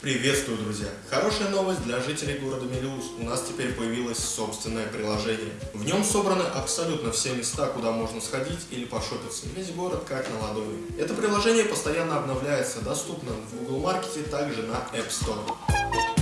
Приветствую, друзья! Хорошая новость для жителей города Мелиус. У нас теперь появилось собственное приложение. В нем собраны абсолютно все места, куда можно сходить или пошопиться. Весь город как на ладони. Это приложение постоянно обновляется, доступно в Google Маркете, также на App Store.